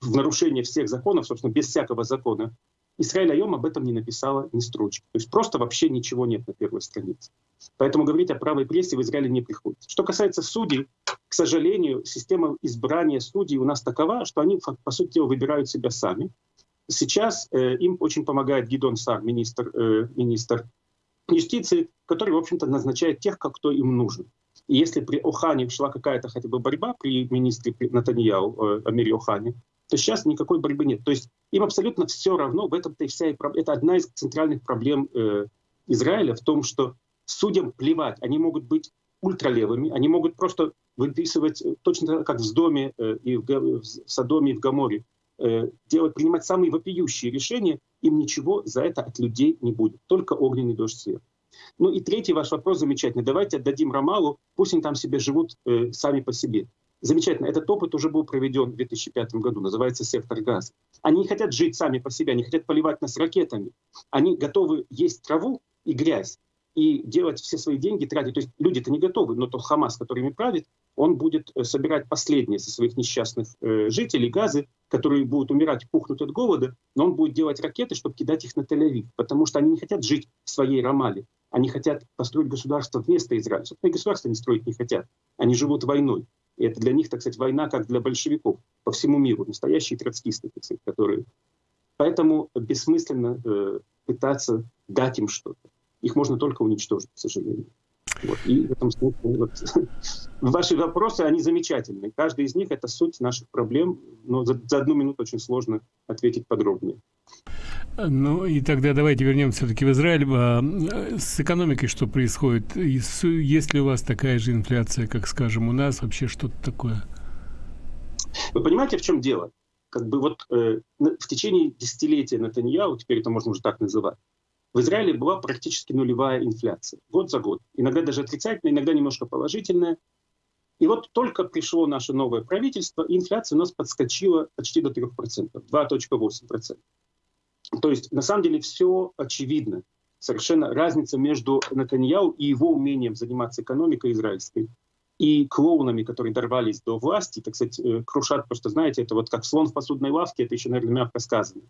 в нарушение всех законов, собственно, без всякого закона. Израиль Айом об этом не написала ни строчки. То есть просто вообще ничего нет на первой странице. Поэтому говорить о правой прессе в Израиле не приходится. Что касается судей, к сожалению, система избрания судей у нас такова, что они, по сути дела, выбирают себя сами. Сейчас э, им очень помогает Гидон Сар, министр, э, министр юстиции, который, в общем-то, назначает тех, кто им нужен. И если при Охане шла какая-то хотя бы борьба при министре Натаньяу, э, Амире Охане, то сейчас никакой борьбы нет. То есть им абсолютно все равно, в этом-то и вся и. Это одна из центральных проблем э, Израиля в том, что судьям плевать, они могут быть ультралевыми, они могут просто выписывать э, точно как в Доме э, и в, в Содоме и в Гаморе, э, делать, принимать самые вопиющие решения, им ничего за это от людей не будет, только огненный дождь света. Ну и третий ваш вопрос замечательный. Давайте отдадим Рамалу, пусть они там себе живут э, сами по себе. Замечательно. Этот опыт уже был проведен в 2005 году, называется «Сектор газа». Они не хотят жить сами по себе, они хотят поливать нас ракетами. Они готовы есть траву и грязь и делать все свои деньги, тратить. То есть люди-то не готовы, но тот Хамас, который ими правит, он будет э, собирать последние со своих несчастных э, жителей газы, которые будут умирать, пухнуть от голода, но он будет делать ракеты, чтобы кидать их на Тель-Авив, потому что они не хотят жить в своей Рамале. Они хотят построить государство вместо Израиля. Собственно, государство они строить не хотят. Они живут войной. И это для них, так сказать, война, как для большевиков по всему миру. Настоящие троцкисты, так сказать, которые... Поэтому бессмысленно э, пытаться дать им что-то. Их можно только уничтожить, к сожалению. Вот. И в этом смысле вот, ваши вопросы, они замечательные. Каждый из них — это суть наших проблем, но за, за одну минуту очень сложно ответить подробнее. Ну и тогда давайте вернемся все-таки в Израиль. А, с экономикой что происходит? Есть ли у вас такая же инфляция, как, скажем, у нас? Вообще что-то такое? Вы понимаете, в чем дело? Как бы вот э, в течение десятилетия Натаньяу, теперь это можно уже так называть, в Израиле была практически нулевая инфляция. Год за год. Иногда даже отрицательная, иногда немножко положительная. И вот только пришло наше новое правительство, инфляция у нас подскочила почти до 3%, 2.8%. То есть на самом деле все очевидно. Совершенно разница между Натаньяу и его умением заниматься экономикой израильской и клоунами, которые дорвались до власти, так сказать, э, крушат, просто знаете, это вот как слон в посудной лавке, это еще, наверное, мягко сказано.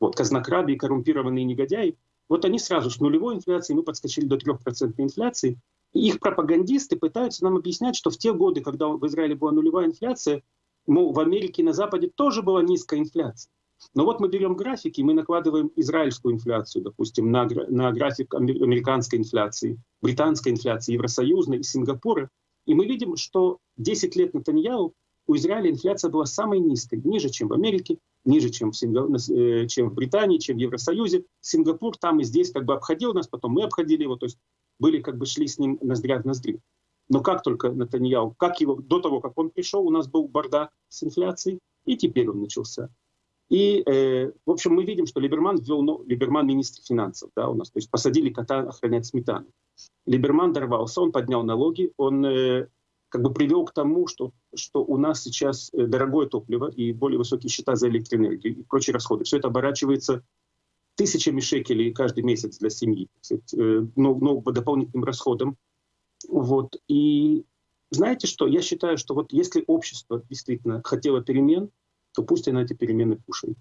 Вот, казнокрады и коррумпированные негодяи, вот они сразу с нулевой инфляцией, мы подскочили до 3% инфляции, и их пропагандисты пытаются нам объяснять, что в те годы, когда в Израиле была нулевая инфляция, мол, в Америке и на Западе тоже была низкая инфляция. Но вот мы берем графики, мы накладываем израильскую инфляцию, допустим, на, на график американской инфляции, британской инфляции, Евросоюзной и Сингапура, и мы видим, что 10 лет Натаньяу у Израиля инфляция была самой низкой, ниже, чем в Америке, ниже, чем в, Синга... Э, чем в Британии, чем в Евросоюзе. Сингапур там и здесь как бы обходил нас, потом мы обходили его, то есть были как бы шли с ним ноздря в ноздрю. Но как только Натаньяу, как его, до того, как он пришел, у нас был бардак с инфляцией, и теперь он начался. И, э, в общем, мы видим, что Либерман ввел, ну, Либерман министр финансов, да, у нас, то есть посадили кота охранять сметану. Либерман дорвался, он поднял налоги, он э, как бы привел к тому, что, что у нас сейчас э, дорогое топливо и более высокие счета за электроэнергию и прочие расходы. Все это оборачивается тысячами шекелей каждый месяц для семьи, э, но, но по дополнительным расходам. Вот. И знаете что, я считаю, что вот если общество действительно хотело перемен, то пусть она эти перемены кушает.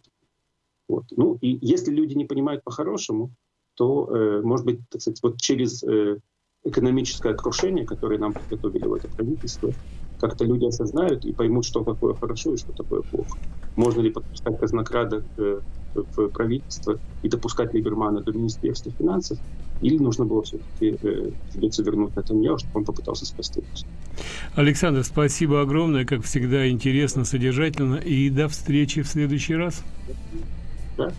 Вот. Ну и если люди не понимают по-хорошему, то, э, может быть, так сказать, вот через э, экономическое крушение, которое нам подготовили в это правительство, как-то люди осознают и поймут, что такое хорошо и что такое плохо. Можно ли подпускать казнокрада э, в правительство и допускать Либермана до Министерства финансов, или нужно было все-таки э, придется вернуть Натаньяу, чтобы он попытался спасти нас. Александр, спасибо огромное, как всегда, интересно, содержательно, и до встречи в следующий раз. Да.